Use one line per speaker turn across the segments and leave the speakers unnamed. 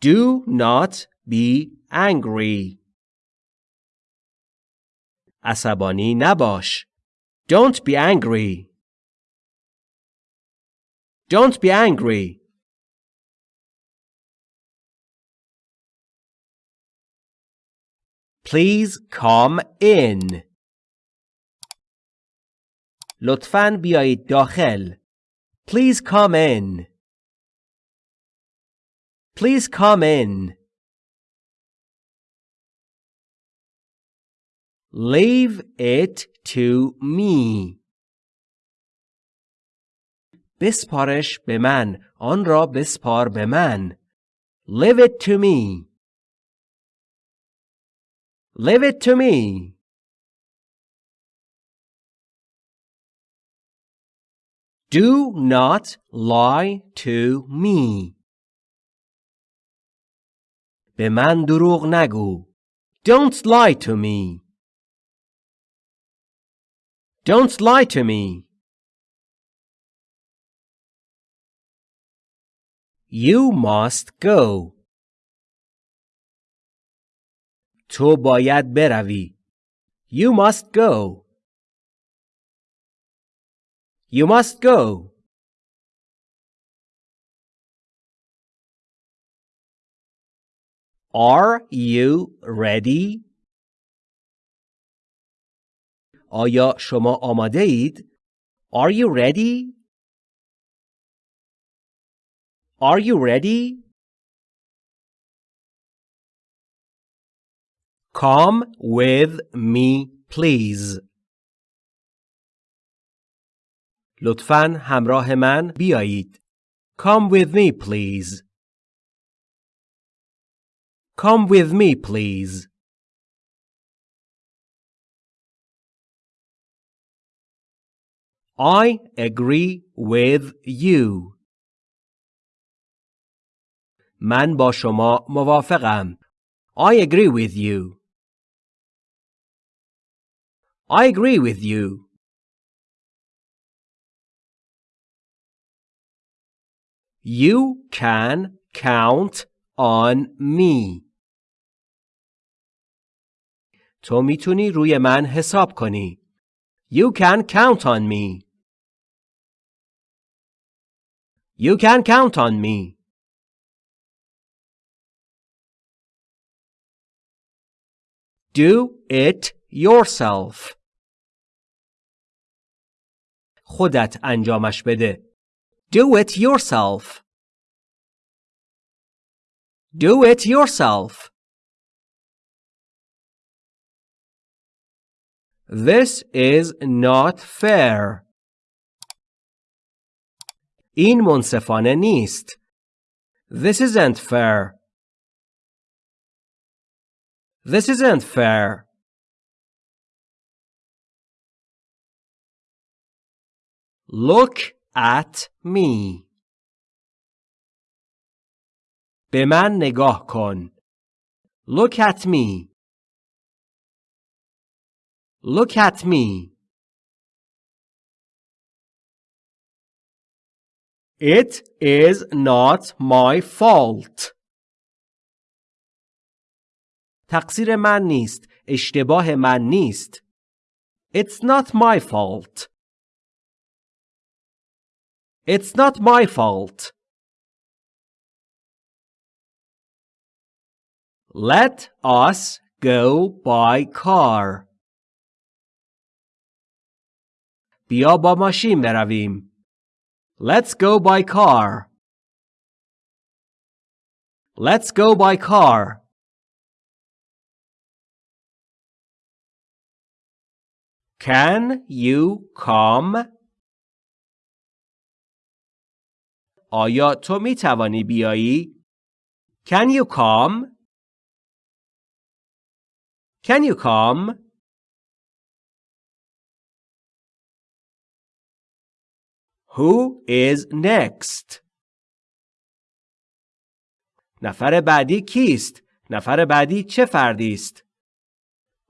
Do not be angry. عصبانی نباش. Don't be angry. Don't be angry. Please come in. لطفاً بیایید داخل. Please come in. Please come in. Leave it to me. بسپارش به من. آن را بسپار به من. Leave it to me. Leave it to me. Do not lie to me. به من دروغ نگو. Don't lie to me. Don't lie to me. You must go. تو باید بروی. You must go. You must go. Are you ready? آیا شما آماده اید؟ Are you ready? Are you ready? Come with me, please. لطفاً همراه من بیایید. Come with me, please. Come with me, please. I agree with you. من با شما موافقم. I agree with you. I agree with you. You can count on me. تو می‌تونی روی من حساب کنی. You can count on me. You can count on me. Do it yourself. خودت انجامش بده. Do it yourself. Do it yourself. This is not fair. این منصفانه نیست. This isn't fair. This isn't fair. Look at me. به من نگاه کن. Look at me. Look at me. It is not my fault. تقصیر من نیست. اشتباه من نیست. It's not my fault. It's not my fault. Let us go by car. بیا با ماشین برویم. Let's go by car. Let's go by car. Can you come? آیا تو می توانی بیایی؟ Can you come? Can you come? Who is next? نفر بعدی کیست؟ نفر بعدی چه فردی است؟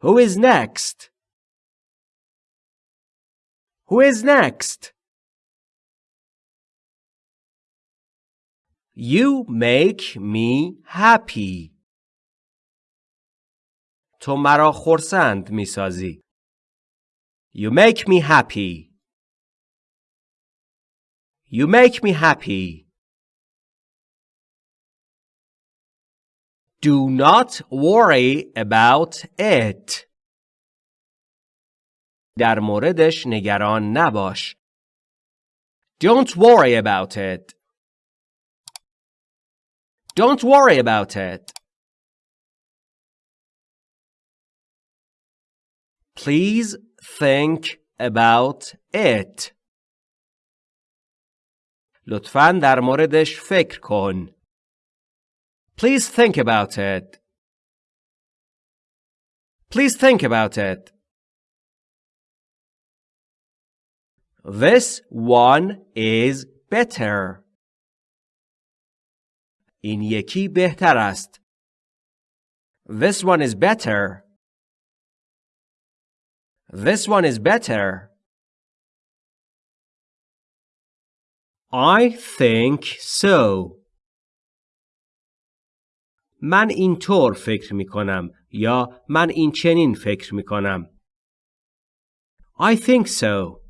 Who is next? Who is next? You make me happy. تو مرا خرسند می سازی. You make me happy. You make me happy. Do not worry about it. در موردش نگران نباش. Don't worry about it. Don't worry about it. Please think about it. لطفاً در موردش فکر کن. Please think about it. Please think about it. This one is better. این یکی بهتر است. This one is better. This one is better. I think so. من اینطور فکر می کنم یا من این چنین فکر می کنم. I think so.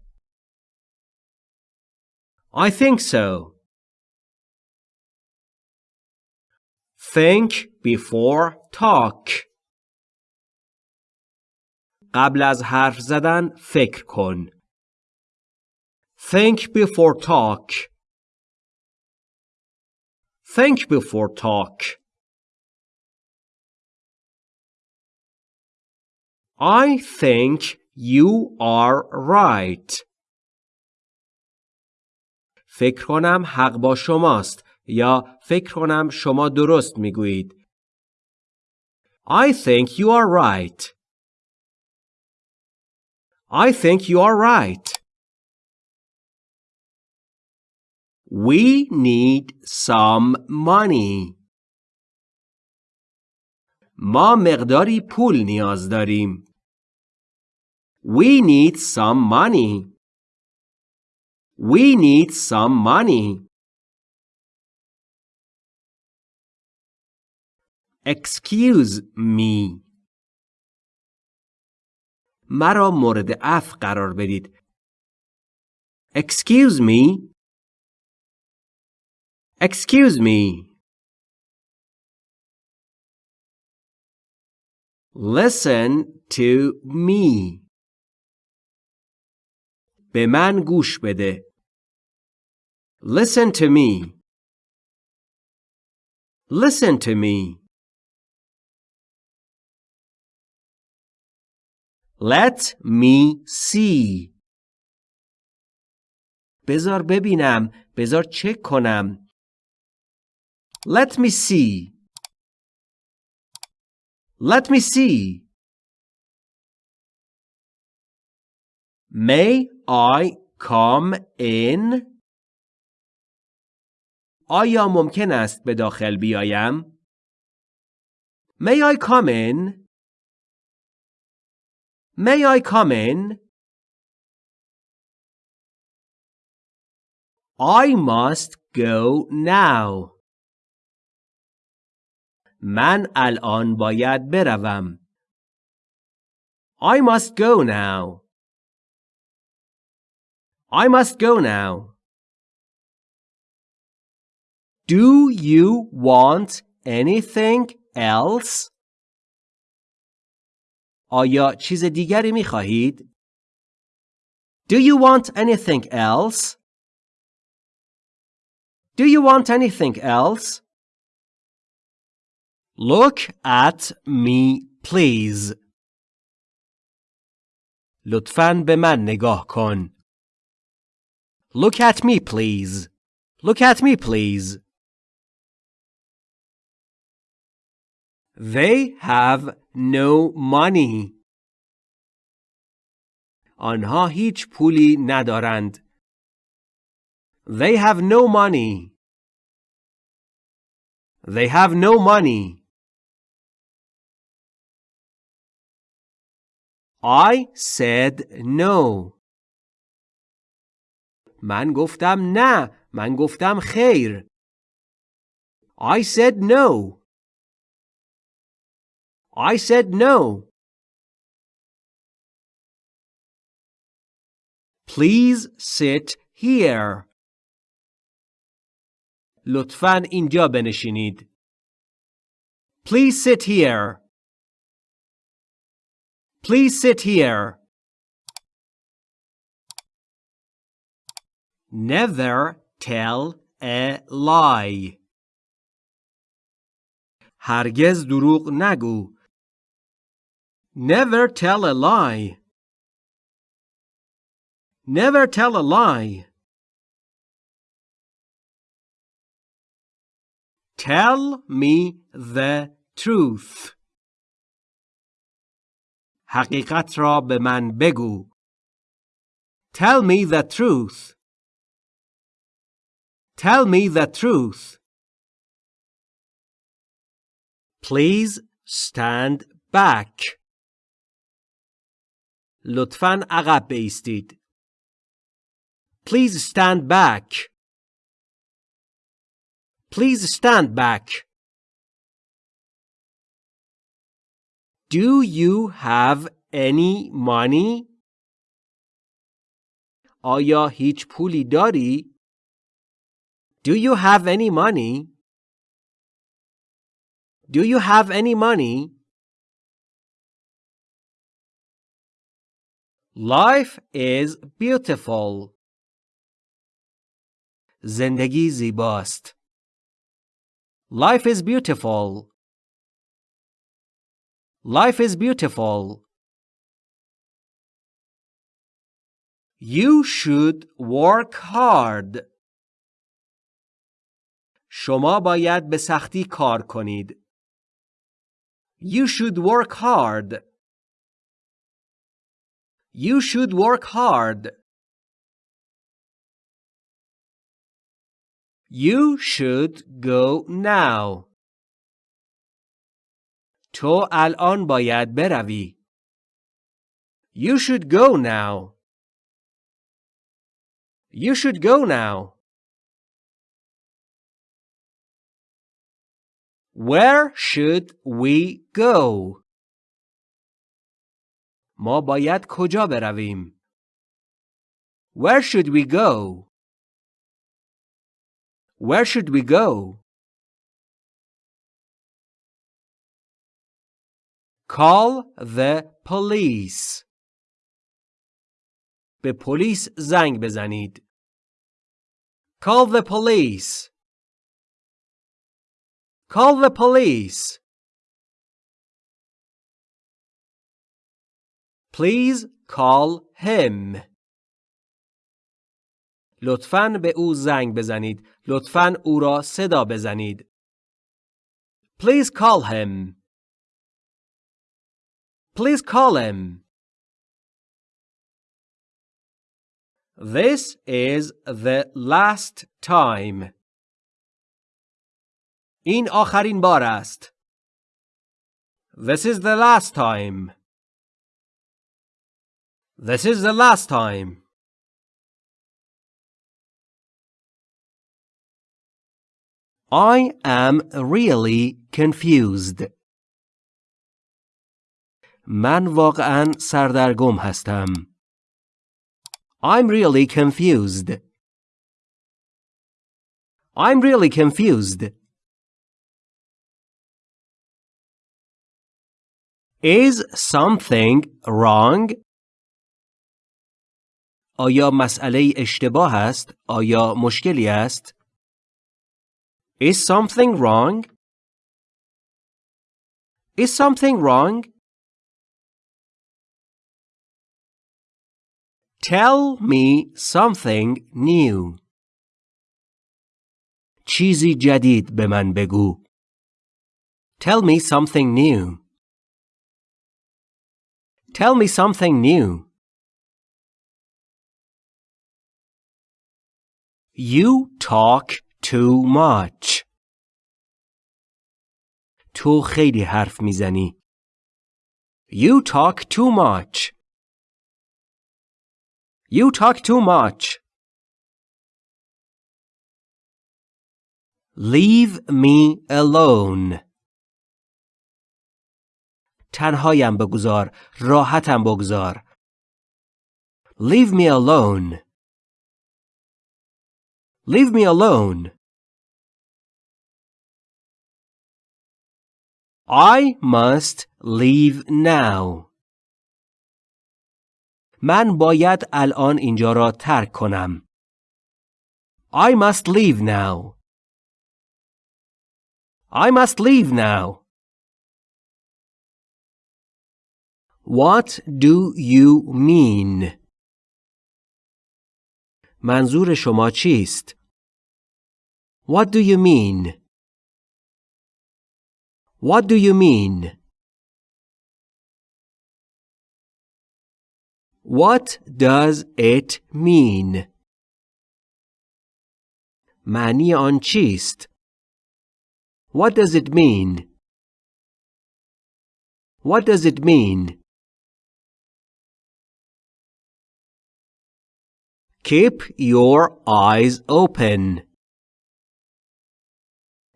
I think so. Think before talk. قبل از حرف زدن فکر کن. Think before talk. Think before talk. I think you are right. فکر کنم حق با شماست یا فکر کنم شما درست میگویید. I think you are right. I think you are right. We need some money. ما مقداری پول نیاز داریم. We need some money. We need some money. Excuse me. مرا مورد عفو قرار بدید. Excuse me. Excuse me. Listen to me. به من گوش بده. Listen to me. Listen to me. Let me see. بذار ببینم. بذار چک کنم. Let me see. Let me see. May I come in? آیا ممکن است به داخل بیایم؟ May I come in? May I come in? I must go now. من الان باید بروم. I must go now. I must go now. Do you want anything else? آیا چیز دیگری می خواهید؟ Do you want anything else? Do you want anything else? Look at me, please. لطفاً به من نگاه کن. Look at me, please. Look at me, please. They have no money. آنها هیچ پولی ندارند. They have no money. They have no money. I said no. من گفتم نه. من گفتم خیر. I said no. I said no. Please sit here. لطفاً اینجا بنشینید. Please sit here. Please sit here. Never tell a lie. هرگز دروغ نگو. Never tell a lie. Never tell a lie. Tell me the truth. حقیقت را به من بگو. Tell me the truth. Tell me the truth. Please stand back. لطفاً عقب بایستید. Please stand back. Please stand back. Do you have any money? آیا هیچ پولی داری؟ Do you have any money? Do you have any money? Life is beautiful. زندگی زیباست. Life is beautiful. Life is beautiful. You should work hard. شما باید به سختی کار کنید. You should work hard. You should work hard. You should go now. تو الان باید بروی. You should go now. You should go now. Where should we go? ما باید کجا برویم؟ Where should we go? Where should we go? Call the police. به پلیس زنگ بزنید. Call the police. Call the police. Please call him. لطفاً به او زنگ بزنید. لطفاً او را صدا بزنید. Please call him. Please call him. This is the last time. این آخرین بار است. This is the last time. This is the last time. I am really confused. من واقعا سردرگم هستم. I'm really confused. I'm really confused. Is something wrong? آیا مسئله اشتباه است؟ آیا مشکلی است؟ Is something wrong? Is something wrong? Tell me something new. چیزی جدید به من بگو. Tell me something new. Tell me something new. You talk too much. تو خیلی حرف میزنی. You talk too much. You talk too much. Leave me alone. تنهایم بگذار. راحتم بگذار. Leave me alone. Leave me alone. I must leave now. من باید الان اینجا را ترک کنم. I must leave now. I must leave now. What do you mean? منظور شما چیست؟ What do you mean? What do you mean? What does it mean? معنی آن چیست؟ What does it mean? What does it mean? Keep your eyes open.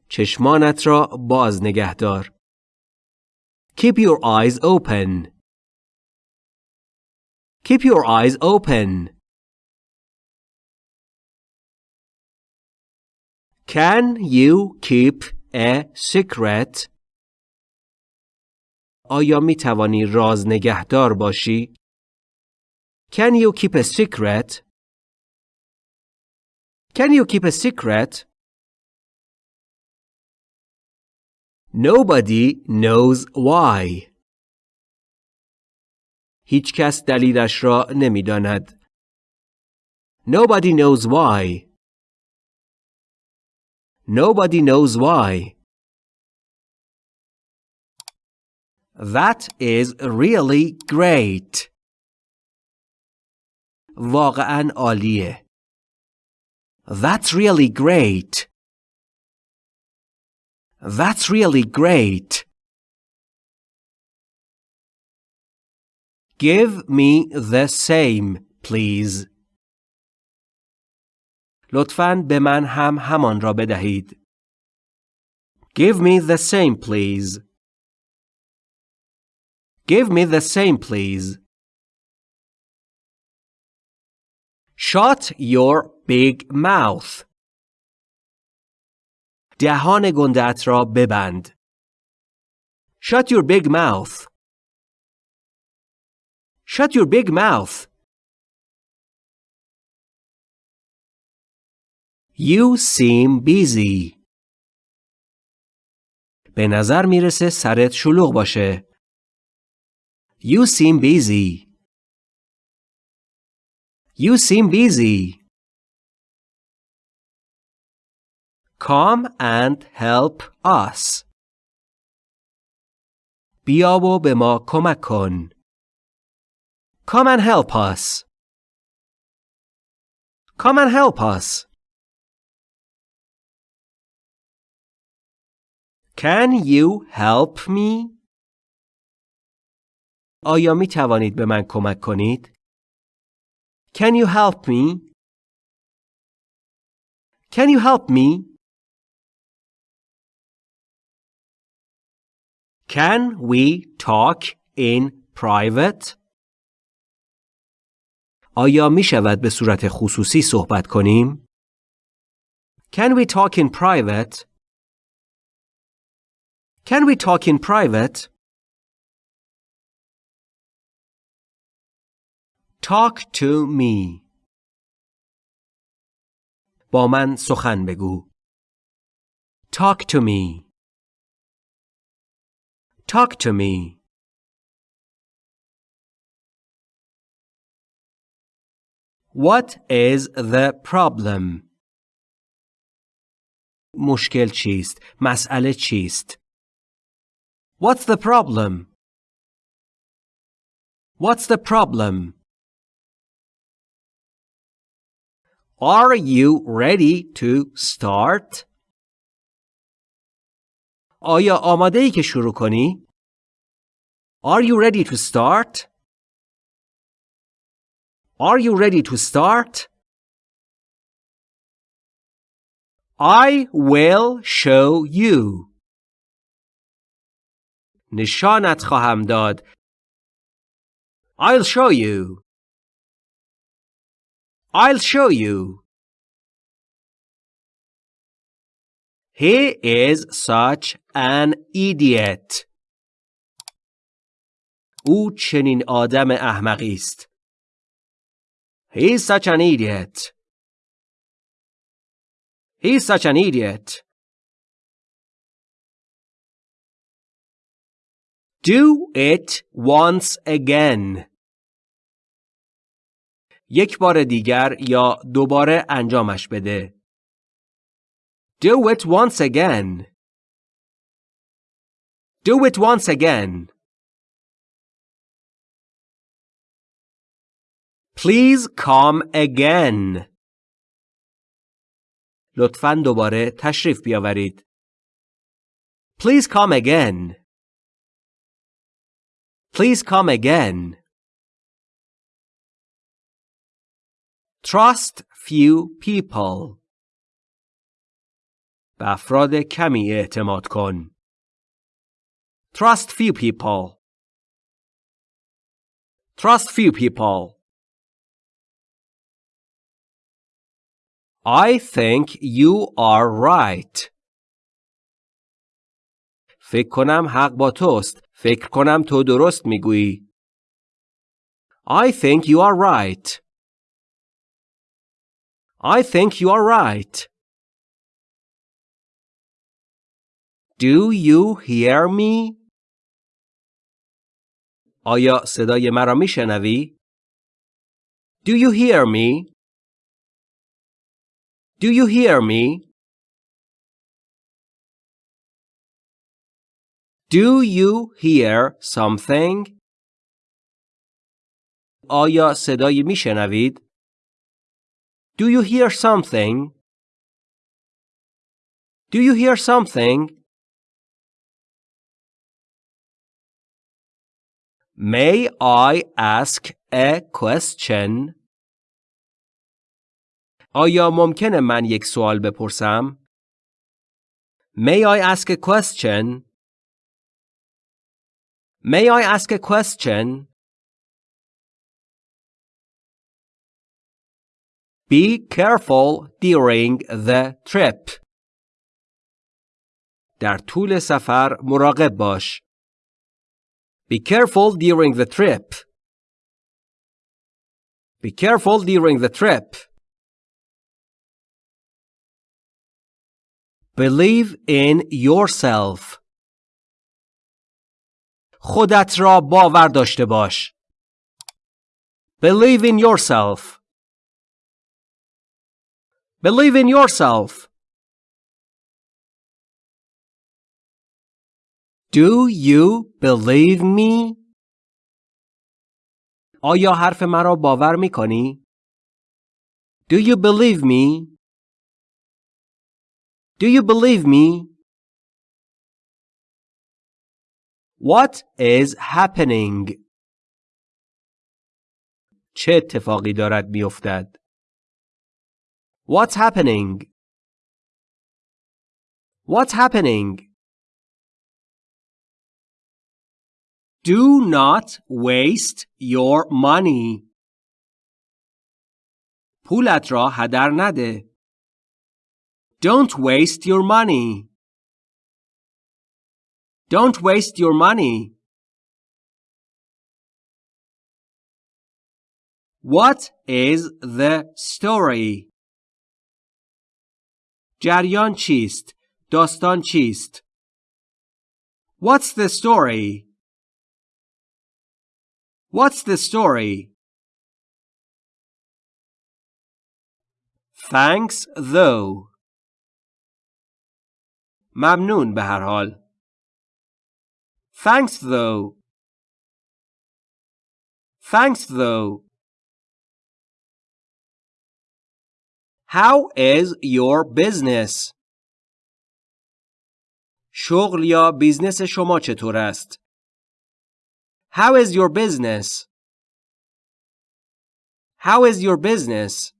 چشمانت را باز نگه دار. Keep your eyes open. Keep your eyes open. Can you keep a secret? آیا می توانی راز نگهدار باشی؟ Can you keep a secret? Can you keep a secret? Nobody knows why. هیچ کس دلیلش را نمی‌داند. Nobody knows why. Nobody knows why. That is really great. واقعا عالیه. That's really great. That's really great. Give me the same, please. لطفاً به من هم همان را بدهید. Give me the same, please. Give me the same, please. Shut your big mouth. دهان گندت را ببند. Shut your big mouth. Shut your big mouth. You seem busy. به نظر می‌رسه سرت شلوغ باشه. You seem busy. You seem busy. Come and help us. بیا و به ما کمک کن. Come and help us. Come and help us. Can you help me? آیا می توانید به من کمک کنید؟ Can you help me? Can you help me? Can we talk in private? آیا می شود به صورت خصوصی صحبت کنیم؟ Can we talk in private? Can we talk in private? Talk to me. با من سخن بگو. Talk to me. Talk to me. What is the problem? مشکل چیست؟ مسئله چیست؟ What's the problem? What's the problem? Are you ready to start? آیا آماده ای که شروع کنی؟ Are you ready to start? Are you ready to start? I will show you. نشانت خواهم داد. I'll show you. I'll show you. He is such an idiot. او چنین آدم احمقی است. He is such an idiot. He is such an idiot. Do it once again. یک بار دیگر یا دوباره انجامش بده. Do it once again. Do it once again. Please come again. لطفاً دوباره تشریف بیاورید. Please come again. Please come again. Trust few people. به افراد کمی اعتماد کن. Trust few people. Trust few people. I think you are right. فکر کنم حق با توست. فکر کنم تو درست میگویی. I think you are right. I think you are right. Do you hear me? آیا صدای مرا میشنوی؟ Do you hear me? Do you hear me? Do you hear something? آیا صدایی میشنوید؟ Do you hear something? Do you hear something? May I ask a question? آیا ممکنه من یک سوال بپرسم؟ May I ask a question? May I ask a question? Be careful during the trip. در طول سفر مراقب باش. Be careful during the trip. Be careful during the trip. Believe in yourself. خودت را باور داشته باش. Believe in yourself. Believe in yourself. Do you believe me? آیا حرف مرا باور می کنی؟ Do you believe me? Do you believe me? What is happening? چه اتفاقی دارد میافتد؟ What's happening? What's happening? Do not waste your money. پولت را هدر نده. Don't waste your money. Don't waste your money. What is the story? جریان چیست؟ داستان چیست؟ What's the story? What's the story? Thanks though. ممنون به هر حال. Thanks though. Thanks though. How is your business? شغل یا بیزنس شما چطور است؟ How is your business? How is your business?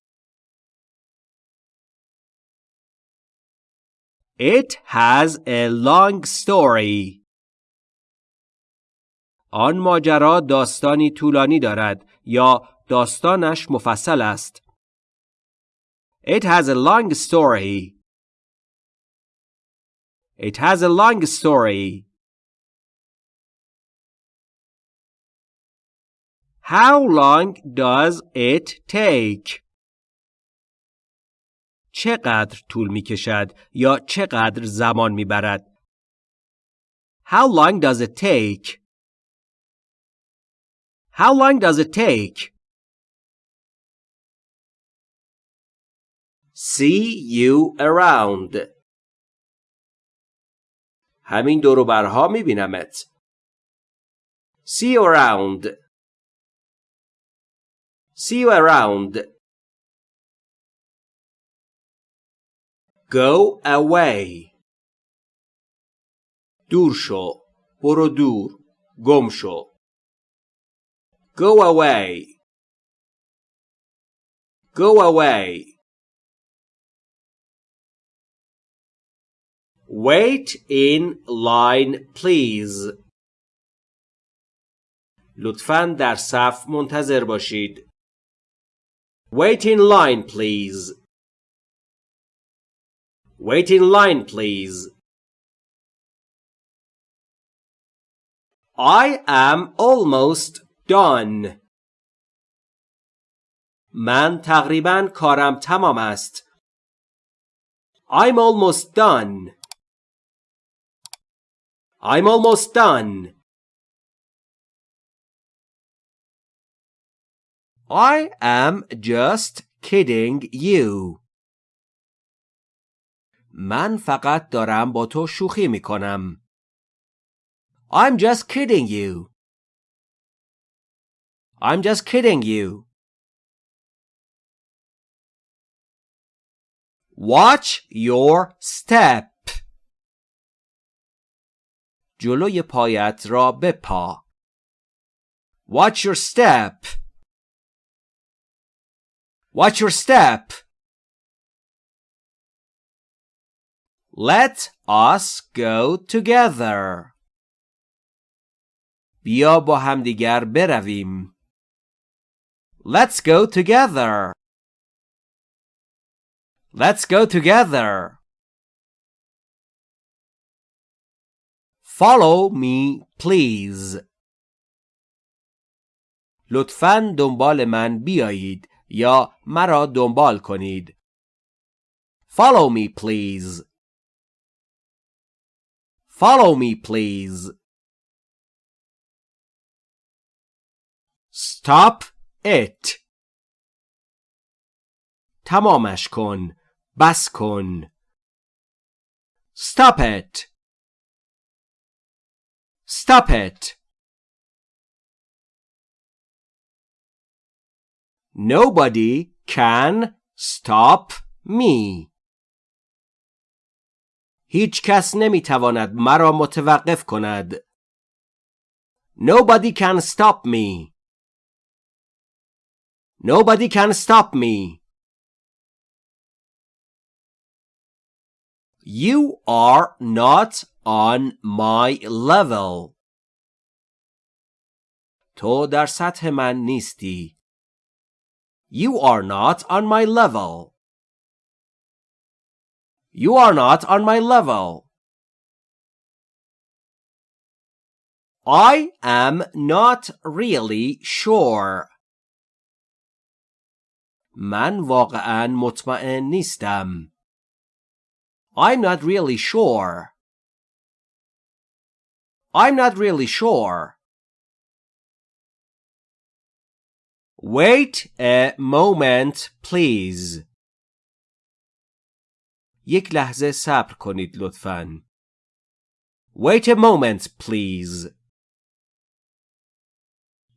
It has a long story. آن ماجرا داستانی طولانی دارد یا داستانش مفصل است. It has a long story. It has a long story. How long does it take? چقدر طول می کشد یا چقدر زمان می برد؟ How long does it take? How long does it take? See you around. همین دورو برها می بینمت. See you around. See you around. Go away. دور شو. برو دور. گم شو. Go away. Go away. Wait in line please. لطفاً در صف منتظر باشید. Wait in line please. Wait in line please. I am almost done. من تقریبا کارم تمام است. I'm almost done. I'm almost done. I am just kidding you. من فقط دارم با تو شوخی می کنم. I'm just kidding you. I'm just kidding you. Watch your step. جلوی پایت را بپا. Watch your step. Watch your step. Let us go together. بیا با همدیگر برویم. Let's go together. Let's go together. Follow me, please. لطفاً دنبال من بیایید یا مرا دنبال کنید. Follow me, please. Follow me, please. Stop it. تمامش کن. بس کن. Stop it. Stop it. Nobody can stop me. هیچ کس نمی تواند مرا متوقف کند. Nobody can stop me. Nobody can stop me. You are not on my level. تو در سطح من نیستی. You are not on my level. You are not on my level. I am not really sure. من واقعا مطمئن نیستم. I'm not really sure. I'm not really sure. Wait a moment, please. یک لحظه صبر کنید لطفاً. Wait a moment, please.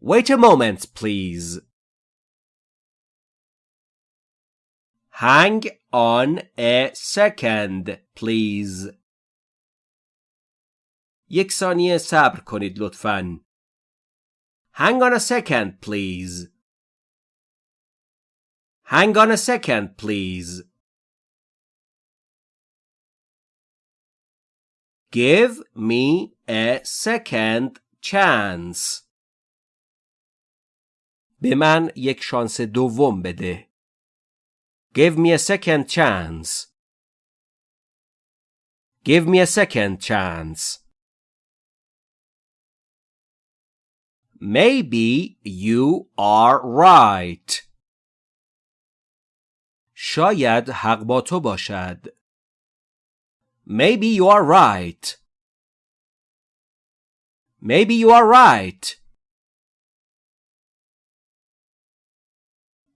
Wait a moment, please. Hang on a second, please. یک ثانیه صبر کنید لطفاً. Hang on a second, please. Hang on a second, please. Give me a second chance. به من یک شانس دوم بده. Give me a second chance. Give me a second chance. Maybe you are right. شاید حق با تو باشد. Maybe you are right. Maybe you are right.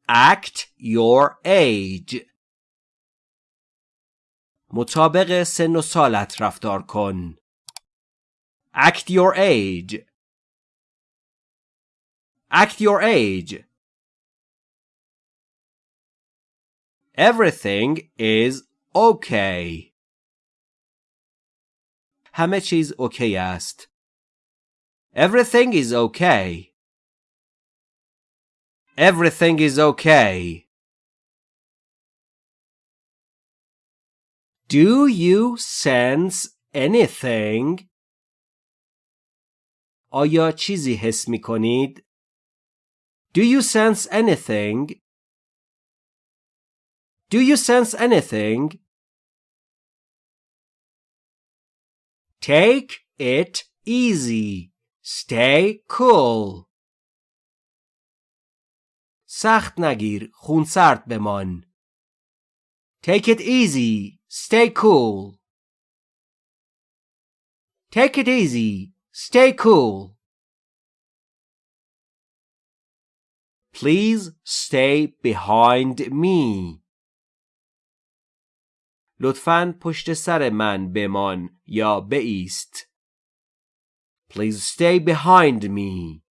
Act your age. مطابق سن و سالت رفتار کن. Act your age. Act your age. Everything is okay. همه چیز اوکی است. Everything is okay. Everything is okay. Do you sense anything? آیا چیزی حس می کنید؟ Do you sense anything? Do you sense anything? Take it easy. Stay cool. سخت نگیر. خونسرد بمان. Take it easy. Stay cool. Take it easy. Stay cool. Please stay behind me. لطفاً پشت سر من بمان یا بایست. Please stay behind me.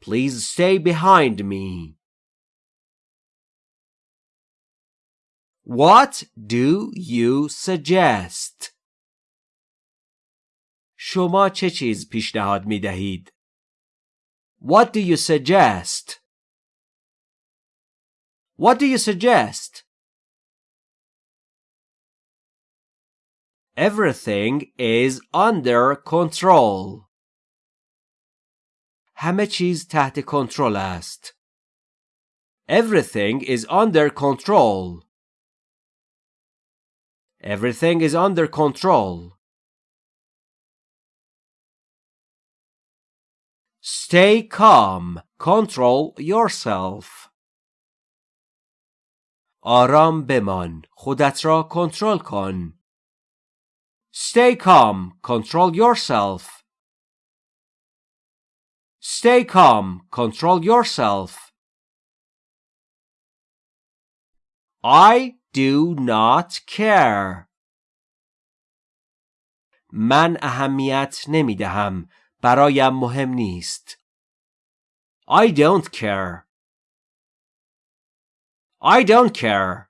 Please stay behind me. What do you suggest? شما چه چیز پیشنهاد می دهید؟ What do you suggest? What do you suggest? Everything is under control. همه چیز تحت کنترل است. Everything is under control. Everything is under control. Stay calm. Control yourself. آرام بمان. خودت را کنترل کن. Stay calm. Control yourself. Stay calm. Control yourself. I do not care. من اهمیت نمی دهم. برایم مهم نیست. I don't care. I don't care.